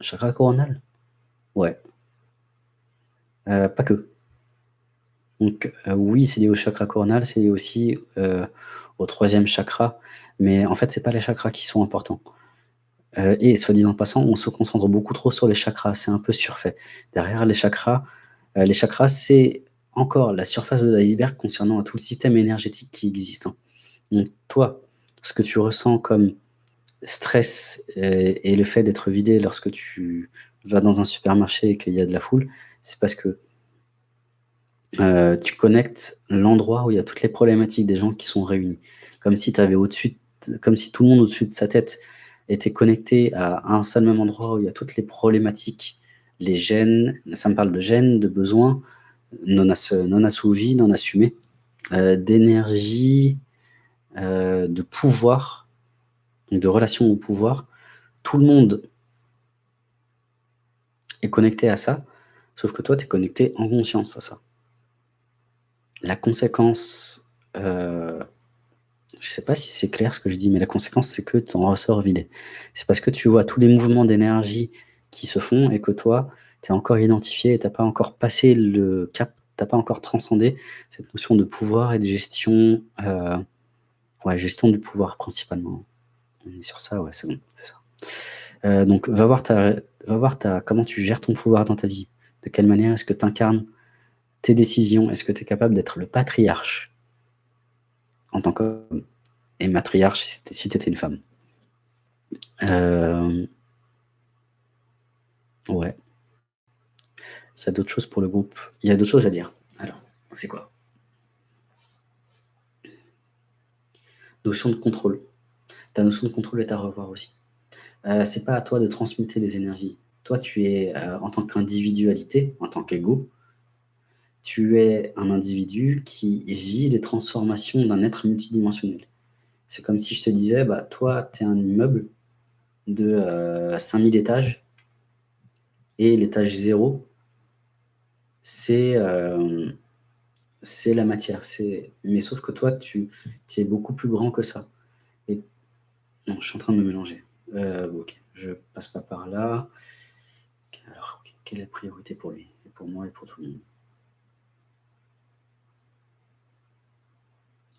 Chakra coronal? Ouais. Heu, pas que. Donc, heu, oui, c'est lié au chakra coronal, c'est lié aussi, heu, au 3e chakra, mais en fait, c'est pas les chakras qui sont importants. Et soit dit en passant, on se concentre beaucoup trop sur les chakras, c'est un peu surfait. Derrière les chakras, les chakras, c'est encore la surface de l'iceberg concernant tout le système énergétique qui existe, hein. Donc toi, ce que tu ressens comme stress et et le fait d'être vidé lorsque tu vas dans un supermarché et qu'il y a de la foule, c'est parce que heu, tu connectes l'endroit où il y a toutes les problématiques des gens qui sont réunis. Comme si avais au-dessus de comme si tout le monde au-dessus de sa tête était connecté à un seul même endroit où il y a toutes les problématiques, les gènes, ça me parle de gènes, de besoins non ass non assouvis, non assumés, heu, d'énergie, de pouvoir, de relation au pouvoir. Tout le monde est connecté à ça, sauf que toi, tu es connecté en conscience à ça. La conséquence, heu, je sais pas si c'est clair ce que je dis, mais la conséquence, c'est que tu en ressors vidé. C'est parce que tu vois tous les mouvements d'énergie qui se font et que toi, tu es encore identifié et tu as pas encore passé le cap, tu as pas encore transcendé cette notion de pouvoir et de gestion, heu, ouais, gestion du pouvoir principalement. On est sur ça, ouais, c'est bon, c'est ça. Heu, donc va voir ta va voir ta comment tu gères ton pouvoir dans ta vie. De quelle manière est-ce que tu incarnes tes décisions? Est-ce que tu es capable d'être le patriarche en tant qu'homme? Et matriarche si tu étais une femme? Hem Ouais. S'il y a d'autres choses pour le groupe, il y a d'autres choses à dire. Alors, c'est quoi? Notion de contrôle. Ta notion de contrôle est à revoir aussi. Heu, c'est pas à toi de transmuter les énergies. Toi, tu es, heu, en tant qu'individualité, en tant qu'ego, tu es un individu qui vit les transformations d'un être multidimensionnel. C'est comme si je te disais: «Bah, toi, tu es un immeuble de, heu, 5000 étages et l'étage 0 c'est, c'est la matière, mais sauf que toi, tu es beaucoup plus grand que ça non, je suis en train de me mélanger. Heu, OK, je passe pas par là. Alors, quelle est la priorité pour lui et pour moi et pour tout le monde?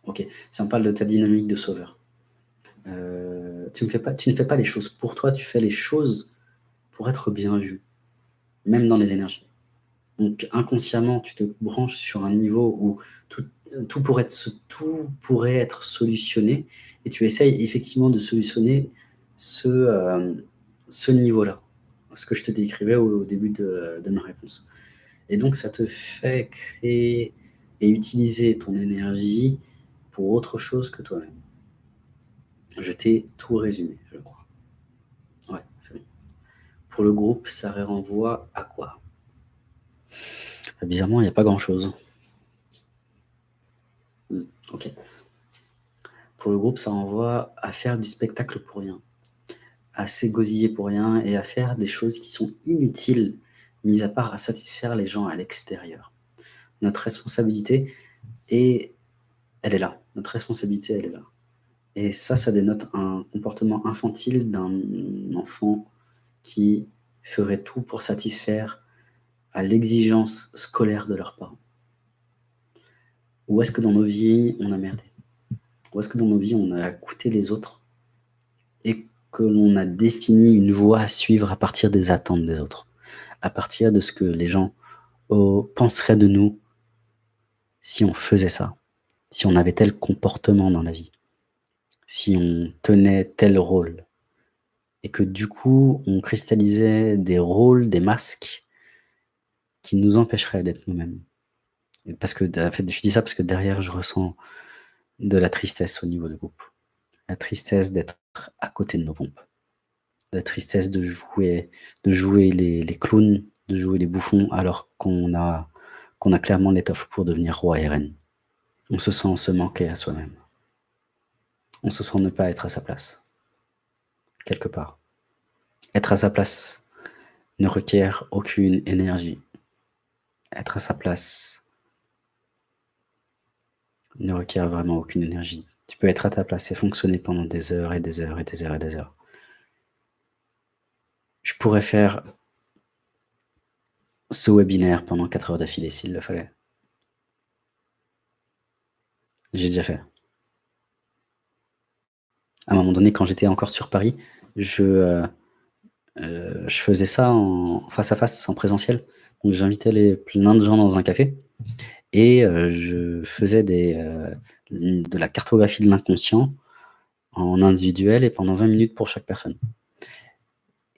OK, ça me parle de ta dynamique de sauveur. Pas tu ne fais pas les choses pour toi, tu fais les choses pour être bien vu, même dans les énergies. Donc inconsciemment, tu te branches sur un niveau où tout tout pourrait être tout pourrait être solutionné et tu essayes effectivement de solutionner ce, hem, ce niveau-là. Ce que je te décrivais au début de de ma réponse et donc ça te fait créer et utiliser ton énergie pour autre chose que toi-même. Je t'ai tout résumé, je crois. Ouais, c'est bon. Pour le groupe, ça renvoie à quoi? Bizarrement, il y a pas grand chose. Mmh, OK. Pour le groupe, ça renvoie à faire du spectacle pour rien, à s'égosiller pour rien et à faire des choses qui sont inutiles, mis à part à satisfaire les gens à l'extérieur. Notre responsabilité est elle est là. Notre responsabilité, elle est là et ça, ça dénote un comportement infantile d'un enfant qui ferait tout pour satisfaire à l'exigence scolaire de leurs parents. Où est-ce que dans nos vies, on a merdé? Où est-ce que dans nos vies, on a écouté les autres? Et que l'on a défini une voie à suivre à partir des attentes des autres, à partir de ce que les gens, au penseraient de nous si on faisait ça, si on avait tel comportement dans la vie, si on tenait tel rôle et que du coup, on cristallisait des rôles, des masques qui nous empêcheraient d'être nous-mêmes. Parce que je dis ça parce que derrière, je ressens de la tristesse au niveau du groupe. La tristesse d'être à côté de nos pompes. La tristesse de jouer de jouer les les clowns, de jouer les bouffons alors qu'on a qu'on a clairement l'étoffe pour devenir roi et reine. On se sent se manquer à soi-même. On se sent ne pas être à sa place. Quelque part. Être à sa place ne requiert aucune énergie. Être à sa place ne requiert vraiment aucune énergie. Tu peux être à ta place et fonctionner pendant des heures et des heures et des heures et des heures. Je pourrais faire ce webinaire pendant 4 heures d'affilée s'il le fallait. J'ai déjà fait. À un moment donné, quand j'étais encore sur Paris, je, euh, euh, faisais ça en face à face, en présentiel. Donc j'invitais plein de gens dans un café et euh, je faisais des, de la cartographie de l'inconscient en individuel et pendant 20 minutes pour chaque personne.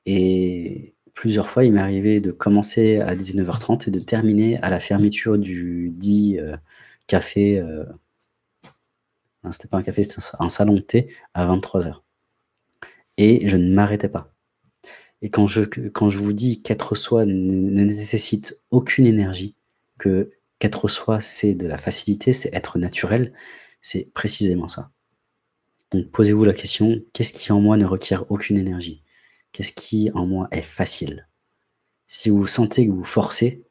Et plusieurs fois, il m'est arrivé de commencer à 19h30 et de terminer à la fermeture du dit café c'était pas un café, c'était un salon de thé à 23h. Et je ne m'arrêtais pas. Et quand je, quand je vous dis qu'être soi ne, nécessite aucune énergie, que qu'être soi, c'est de la facilité, c'est être naturel, c'est précisément ça. Donc posez-vous la question, qu'est-ce qui en moi ne requiert aucune énergie? Qu'est-ce qui en moi est facile? Si vous sentez que vous forcez,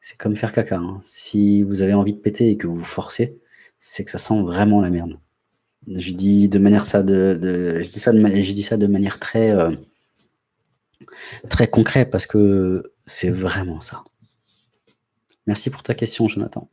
c'est comme faire caca. Hein. Si vous avez envie de péter et que vous forcez, c'est que ça sent vraiment la merde. Je dis de ça de, manière très euh, très concrète parce que c'est vraiment ça. Merci pour ta question, Jonathan.